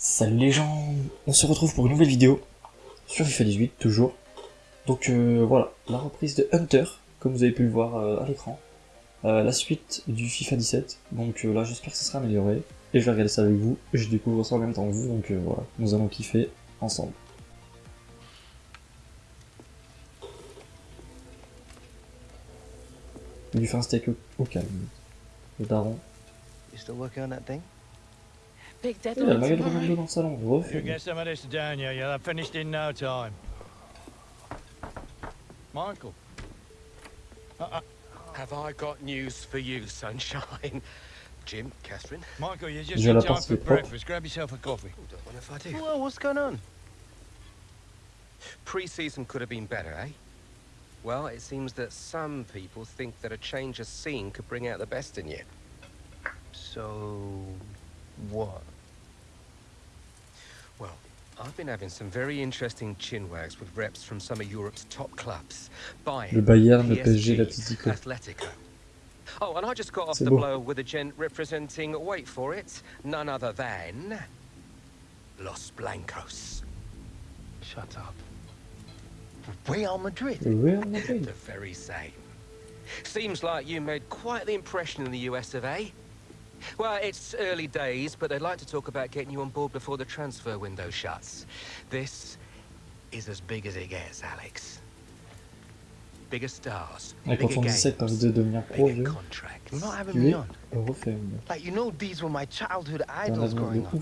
Salut les gens, on se retrouve pour une nouvelle vidéo sur FIFA 18 toujours. Donc euh, voilà, la reprise de Hunter, comme vous avez pu le voir euh, à l'écran. Euh, la suite du FIFA 17, donc là j'espère que ça sera amélioré. Et je vais regarder ça avec vous, je découvre ça en même temps que vous, donc voilà, nous allons kiffer ensemble. Il lui fait un steak au, calme. Le daron. Big Il y a le deadline maillot de tomorrow. Ronaldo dans le salon, You refait. get some of this down here, you'll have finished in no time. Michael. Have I got news for you, sunshine? Jim, Catherine? Michael, you're just in time for est propre. breakfast. Grab yourself a coffee. Oh, don't mind if I do. Well, what's going on? Pre-season could have been better, eh? Well, it seems that some people think that a change of scene could bring out the best in you. So, what? Well, I've been having some very interesting chinwags with reps from some of Europe's top clubs. Bayern, Le Bayern, le PSG, PSG, l'Atlético. Atletico. Oh, and I just got off the beau. blow with a gent representing, wait for it, none other than... Los Blancos. Shut up. Real Madrid? Real Madrid. The very same. Seems like you made quite the impression in the US of A. Well, it's early days, but they'd like to talk about getting you on board before the transfer window shuts. This is as big as it gets, Alex. Bigger stars, Et bigger on dit ça, t'as envie games, de devenir pro, bigger contracts. You're not having Tu me on. refait, Like, you know, these were my childhood idols growing up.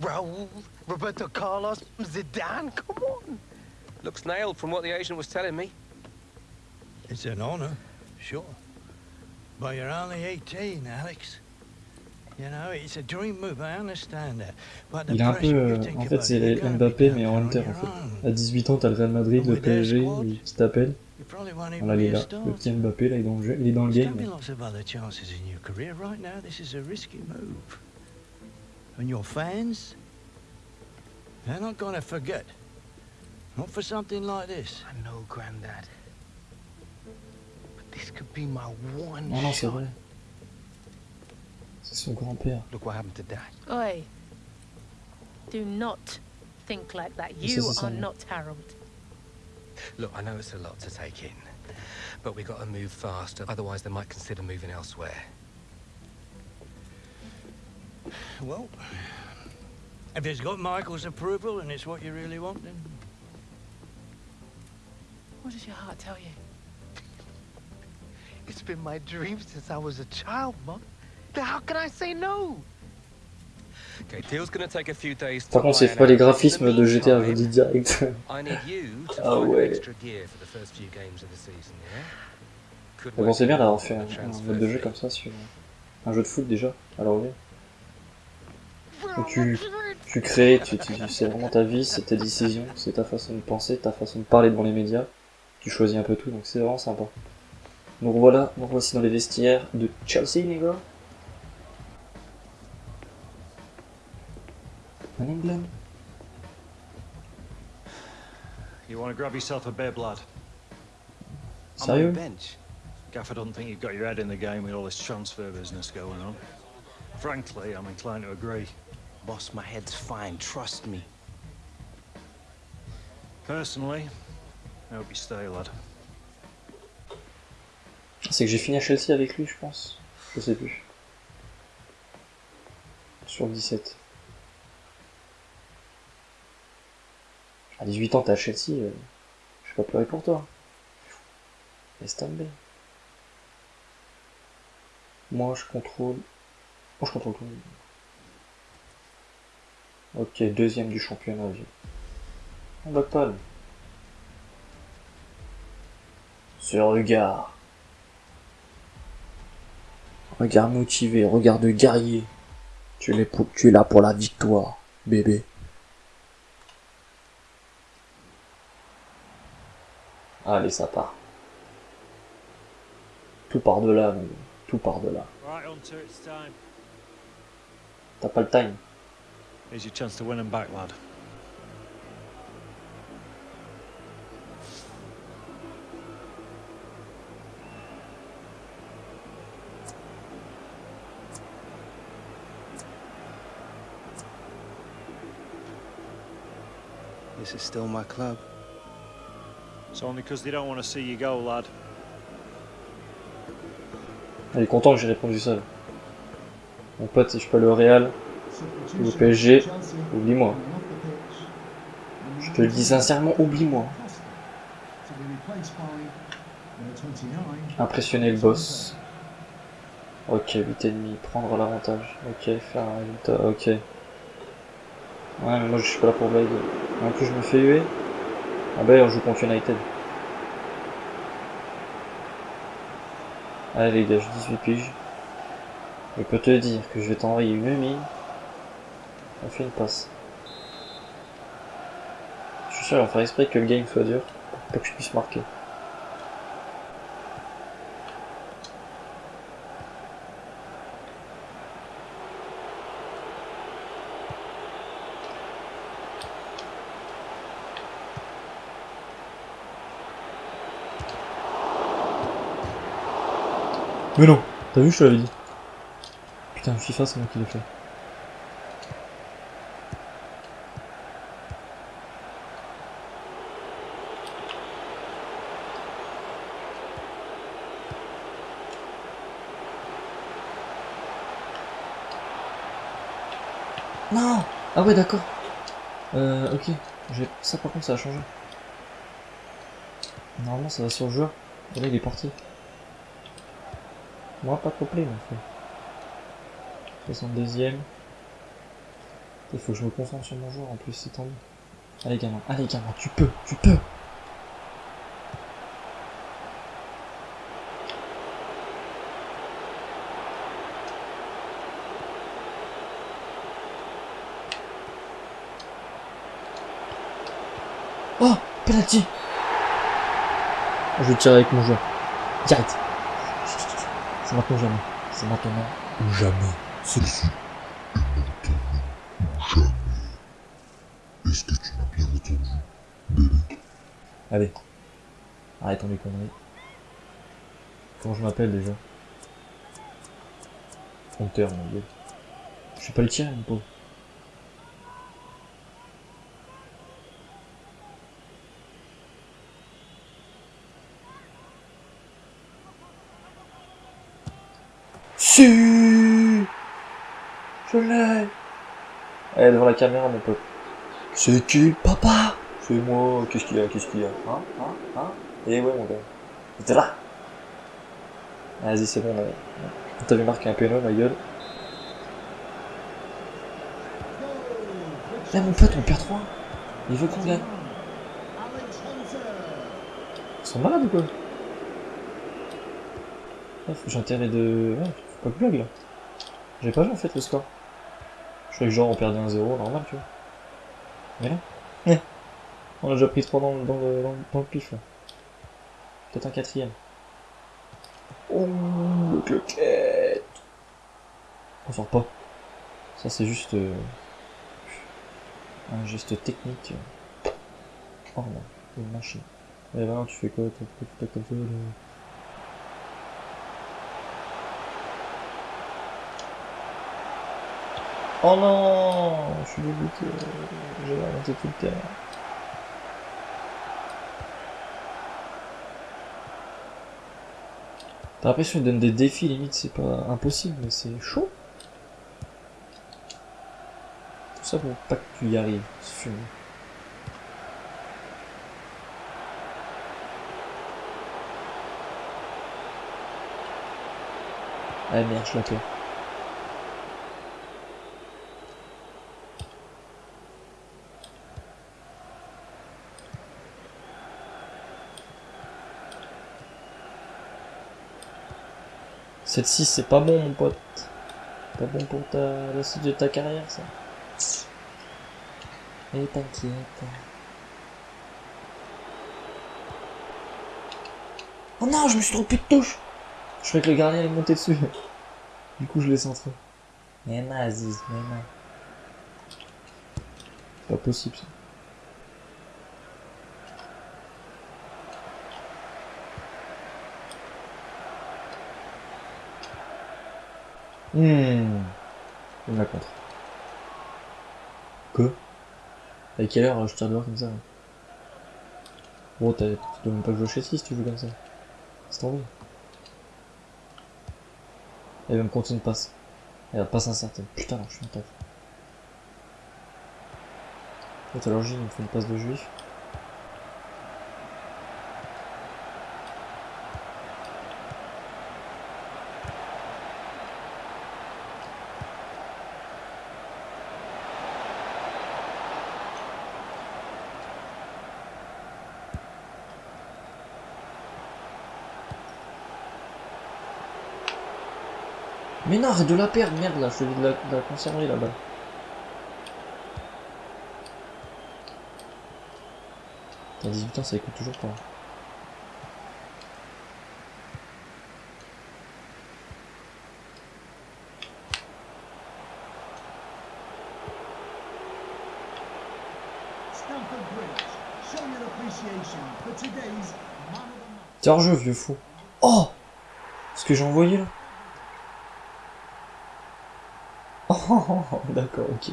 Raul, Roberto Carlos, Zidane, come on. Looks nailed from what the agent was telling me. It's an honor, sure. But you're only 18, Alex. Il est un peu, euh, en fait, c'est Mbappé, mais en your en fait. À 18 ans, t'as le Real Madrid, le PSG, qui t'appelle. Voilà, il est là. Le petit Mbappé, là, il est dans le jeu. Il est dans le game. mais-. And your fans, they're not gonna forget. Not for something like this. I know, Granddad. But this could be my one Non, non, c'est shot. vrai. C'est son grand-père. Look what happened to Dad. Oi. Do not think like that. You are something. not Harold. Look, I know it's a lot to take in, but we got to move fast, otherwise they might consider moving elsewhere. Well, if it's got Michael's approval and it's what you really want, then What does your heart tell you? It's been my dream since I was a child, Mom. How can I say no? Okay, deal's gonna take a few days to Par contre, c'est pas les graphismes de GTA, je dis direct. I need you to Ah ouais. an extra gear for the first few games of the season, yeah? Could Mais bon, c'est bien d'avoir fait un, mode de jeu comme ça sur un jeu de foot déjà, à l'envers. Où tu, tu crées, tu, tu- c'est vraiment ta vie, c'est tes décisions, c'est ta façon de penser, ta façon de parler devant les médias. Tu choisis un peu tout, donc c'est vraiment sympa. Donc voilà, donc voici dans les vestiaires de Chelsea, les gars. En England. You want to grab yourself a bib, lad? I'm on the bench. Gaffer doesn't think you've got your head in the game with all this transfer business going on. Frankly, I'm inclined to agree. Boss, my head's fine, trust me. Personally, I hope you stay, lad. C'est que j'ai fini à Chelsea avec lui, je pense. Je sais plus. Sur le 17. À 18 ans, t'es à Chelsea, euh, je vais pas pleurer pour toi. Laisse tomber. Moi, je contrôle... Moi, je contrôle tout. Ok, deuxième du championnat. On bat pas. Ce regard. Regard motivé, regard de guerrier. Tu es là pour la victoire, bébé. Allez, ça part. Tout par-delà, mon gars. tout Hunter, it's time. T'as pas le time. Here's your chance to win him back, lad. This is still my club. It's only because they don't want to see you go, lad. Elle est content que j'ai répondu ça. Mon pote, si je suis pas le Real, au PSG, oublie-moi. Je te le dis sincèrement, oublie-moi. Impressionner le boss. Ok, 8,5, prendre l'avantage. Ok, faire un résultat, ok. Ouais, mais moi je suis pas là pour blague. En plus, je me fais huer. Ah bah, on joue contre United. Allez les gars, j'ai 18 piges. Je peux te dire que je vais t'envoyer une mine. On fait une passe. Je suis sûr, on fera exprès que le game soit dur. Pour que je puisse marquer. Mais non, t'as vu, je te l'avais dit. Putain, FIFA, c'est moi qui l'ai fait. Non Ah ouais, d'accord. Euh, ok. Ça, par contre, ça a changé. Normalement, ça va sur le joueur. Et là, il est parti. Moi, pas complet, mon frère. 62ème. Il faut que je me concentre sur mon joueur en plus, c'est tendu. Allez, gamin, allez, gamin, tu peux, tu peux Oh Penalty Je tirer avec mon joueur. Direct. C'est maintenant ou jamais. C'est maintenant ou jamais. C'est le Est-ce que tu m'as bien entendu Allez. Arrêtons les conneries. Comment je m'appelle déjà? Hunter, mon dieu. Je vais pas le tirer, mon pauvre. Si Je l'ai. Eh, devant la caméra, mon pote. C'est qui Papa? C'est moi, qu'est-ce qu'il y a, qu'est-ce qu'il y a? Hein? Hein? Hein? Eh ouais, mon gars. T'es là? Vas-y, c'est bon, là. T'avais marqué un péno, ma gueule. Là, mon pote, on perd 3. Il veut qu'on gagne. Ils sont malades ou quoi? Ouais, faut que j'ai intérêt de... Ouais, que blague, là. J'ai pas vu, en fait, le score. Je croyais que genre, on perdait 1-0, normal, tu vois. Mais là, eh, on a déjà pris 3 dans, le- dans, le, dans, dans le pif là. Peut-être un quatrième. Oh, le cloquette On sort pas. Ça c'est juste euh, un geste technique. Oh non, une machine. Eh ben, tu fais quoi? T'as comme ça Oh non Je suis dégoûté. J'ai remonté tout le terrain. T'as l'impression qu'il donne des défis, limite c'est pas impossible, mais c'est chaud. Tout ça pour pas que tu y arrives. c'est. Ah merde, je la perds. Celle-ci, c'est pas bon, mon pote. Pas bon pour ta... la suite de ta carrière, ça. Et t'inquiète. Oh non, je me suis trompé de touche Je croyais que le gardien est monté dessus. Du coup, je l'ai centré. Mais non, Aziz, mais non. Pas possible, ça. Hmm. Il me contre. Que À quelle heure je tire dehors comme ça? Bon, tu dois même pas jouer chez si tu joues comme ça. C'est tombé. Elle va me compter une passe. Elle va passe incertaine. Putain, je suis un taf. L'heure, il me fait une passe de juif. Mais non, arrête de la perdre, merde là, je dis de la, de la conserver là-bas. T'as 18 ans, ça écoute toujours pas. Hors jeu, vieux fou. Oh Ce que j'ai envoyé là Oh, d'accord, ok.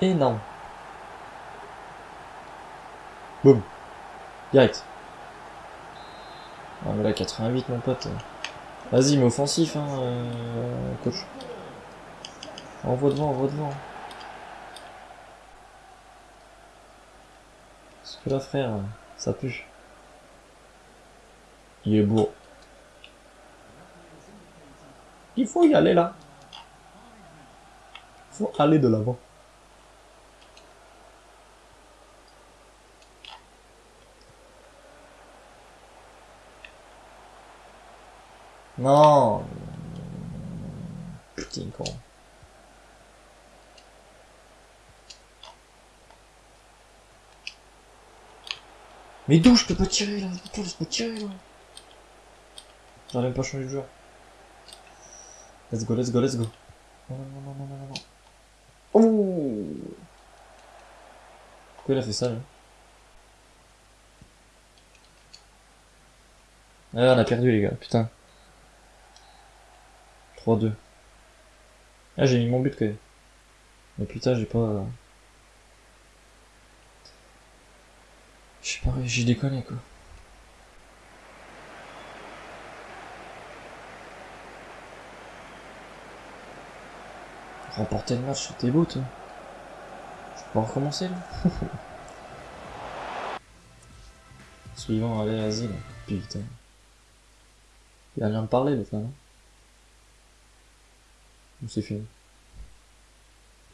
Énorme. Boum. Direct. Ah mais là 88 mon pote. Vas-y mais offensif hein euh, coach. Envoie devant, envoie devant. Parce que là frère, ça pue. Il est beau. Il faut y aller là. Faut aller de l'avant. Non. Putain. Mais d'où je peux pas tirer là? Putain, laisse-moi tirer là? Pas changé de joueur. Let's go, let's go, let's go. Non, non, non, non, non. Oh Il a fait ça, là Ah, on a perdu, les gars, putain. 3-2. Ah, j'ai mis mon but, quand même. Mais putain, j'ai pas... J'ai pas... J'ai déconné, quoi. Remporter le match, c'était beau, toi. Peux pas recommencer, là Suivant, allez, vas-y, là. Putain. Il va bien me parler, l'autre, là, non Ou c'est fini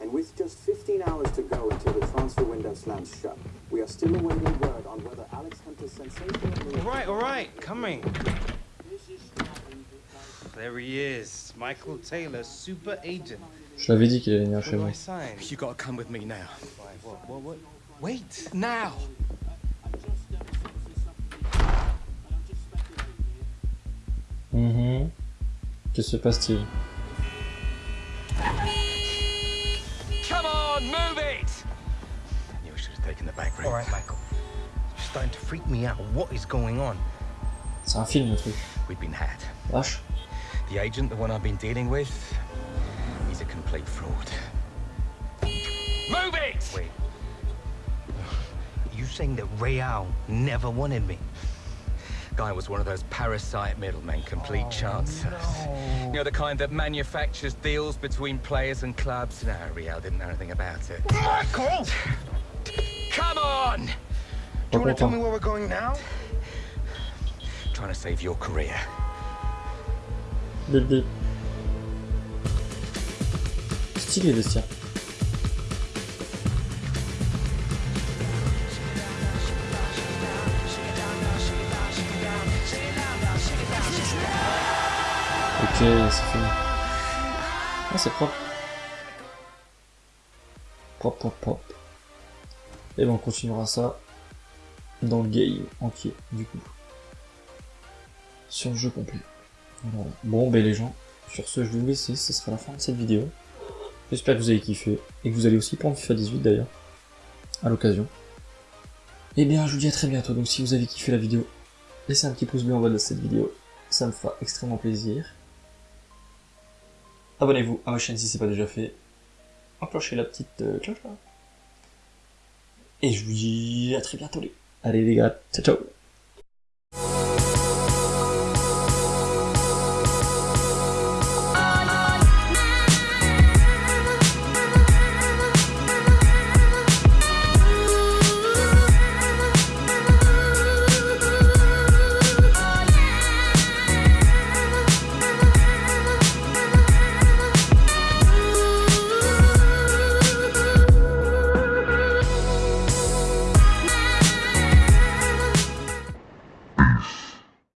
And with just 15 hours to go until the transfer window slams shut, we are still awaiting word on whether Alex Hunter's sensational. All right, all right, coming. There he is, Michael Taylor, super agent. Je l'avais dit qu'il allait venir What chez moi. Sign? You gotta come with me now. What, what, what? Wait, now! Mhm. Que se passe-t-il Come on, move it! I knew I should have taken the back route. All right, Michael. It's starting to freak me out. What is going on? C'est un film, le truc. We've been had. Vache. The agent, the one I've been dealing with, he's a complete fraud. Move it! Wait. You saying that Real never wanted me? Guy was one of those parasite middlemen, complete oh, chances. You know, the kind that manufactures deals between players and clubs? No, Real didn't know anything about it. Michael! Come on! Do you want to tell me where we're going now? Trying to save your career. Bip bip. Stylé, vestiaire. Ok, c'est fini. Ah, c'est propre. Propre, propre, propre. Et ben, on continuera ça dans le game entier, du coup. Sur le jeu complet. Bon, ben les gens, sur ce, je vais vous laisser, ce sera la fin de cette vidéo. J'espère que vous avez kiffé, et que vous allez aussi prendre FIFA 18 d'ailleurs, à l'occasion. Et bien, je vous dis à très bientôt, donc si vous avez kiffé la vidéo, laissez un petit pouce bleu en bas de cette vidéo, ça me fera extrêmement plaisir. Abonnez-vous à ma chaîne si c'est pas déjà fait. Enclenchez la petite euh, cloche là. Et je vous dis à très bientôt les. Allez les gars, ciao ciao